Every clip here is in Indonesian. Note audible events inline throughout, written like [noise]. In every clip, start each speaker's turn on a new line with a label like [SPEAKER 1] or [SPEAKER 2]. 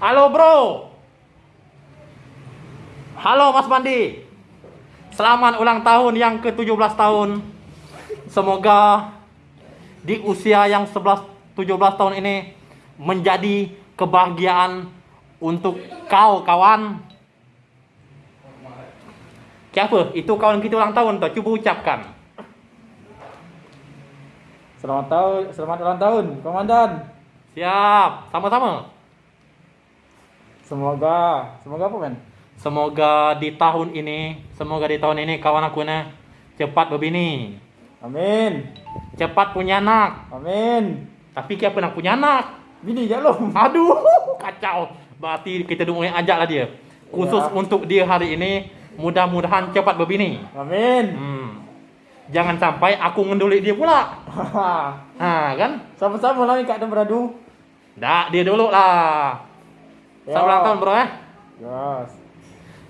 [SPEAKER 1] Halo bro. Halo Mas Bandi. Selamat ulang tahun yang ke-17 tahun. Semoga di usia yang 11 17 tahun ini menjadi kebahagiaan untuk kau kawan. Siapa? Itu kawan kita ulang tahun tuh. Coba ucapkan.
[SPEAKER 2] Selamat tahun, selamat ulang tahun, Komandan.
[SPEAKER 1] Siap. Sama-sama.
[SPEAKER 2] Semoga, semoga apa men?
[SPEAKER 1] Semoga di tahun ini, semoga di tahun ini kawan aku nah cepat berbini,
[SPEAKER 2] Amin,
[SPEAKER 1] cepat punya anak.
[SPEAKER 2] amin.
[SPEAKER 1] Tapi kita pernah punya anak.
[SPEAKER 2] Bini ya lo. [laughs]
[SPEAKER 1] Aduh, kacau. Berarti kita dulu yang ajak lah dia. Khusus
[SPEAKER 2] Ya.
[SPEAKER 1] untuk dia hari ini, mudah-mudahan cepat berbini.
[SPEAKER 2] Amin.
[SPEAKER 1] Hmm. Jangan sampai aku ngendulik dia pula. [laughs] Nah, kan?
[SPEAKER 2] Sama-sama lah kak beradu.
[SPEAKER 1] Dah, dia dulu lah. Selamat ulang tahun, bro ya.
[SPEAKER 2] Yes.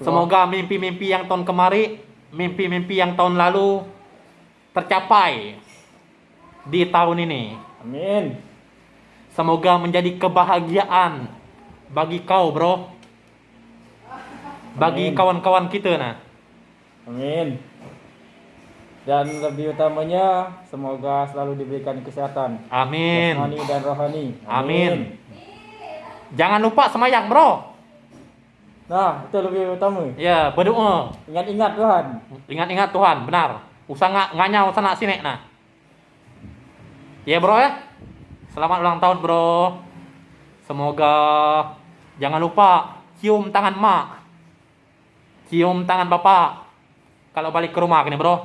[SPEAKER 1] Semoga mimpi-mimpi yang tahun kemari, mimpi-mimpi yang tahun lalu tercapai di tahun ini.
[SPEAKER 2] Amin.
[SPEAKER 1] Semoga menjadi kebahagiaan bagi kau, bro. Bagi
[SPEAKER 2] Amin.
[SPEAKER 1] kawan-kawan kita nah.
[SPEAKER 2] Amin. Dan lebih utamanya semoga selalu diberikan kesehatan.
[SPEAKER 1] Amin.
[SPEAKER 2] Jasmani dan rohani.
[SPEAKER 1] Amin. Jangan lupa semayang, bro.
[SPEAKER 2] Nah, itu lebih utama.
[SPEAKER 1] Ya, berdoa.
[SPEAKER 2] Ingat-ingat Tuhan.
[SPEAKER 1] Ingat-ingat Tuhan, benar. Usah nggak nganyau sana sini nah. Ya, bro ya. Selamat ulang tahun, bro. Semoga jangan lupa cium tangan mak. Cium tangan bapak. Kalau balik ke rumah ini, bro.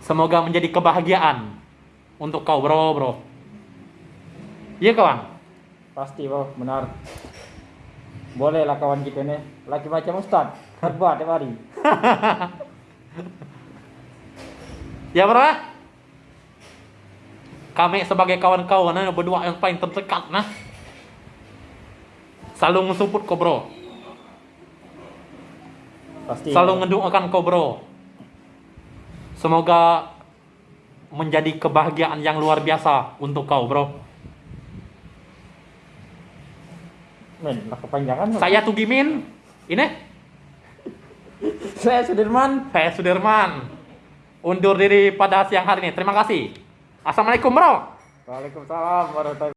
[SPEAKER 1] Semoga menjadi kebahagiaan untuk kau, bro, bro. Iya, kawan.
[SPEAKER 2] Pasti, bro, benar. Bolehlah kawan kita nih. Laki macam Ustad. Hebat [laughs] tiap hari. [laughs]
[SPEAKER 1] Ya bro ya? Kami sebagai kawan-kawan nah, berdua yang paling terdekat nah Selalu mensupport kau bro
[SPEAKER 2] Pasti.
[SPEAKER 1] Selalu mendoakan kau bro Semoga menjadi kebahagiaan yang luar biasa untuk kau bro
[SPEAKER 2] Men, kepanjangan.
[SPEAKER 1] Saya Tugimin Ini?
[SPEAKER 2] Saya Sudirman.
[SPEAKER 1] saya Sudirman. Undur diri pada siang hari ini. Terima kasih. Assalamualaikum bro.
[SPEAKER 2] Waalaikumsalam warahmatullahi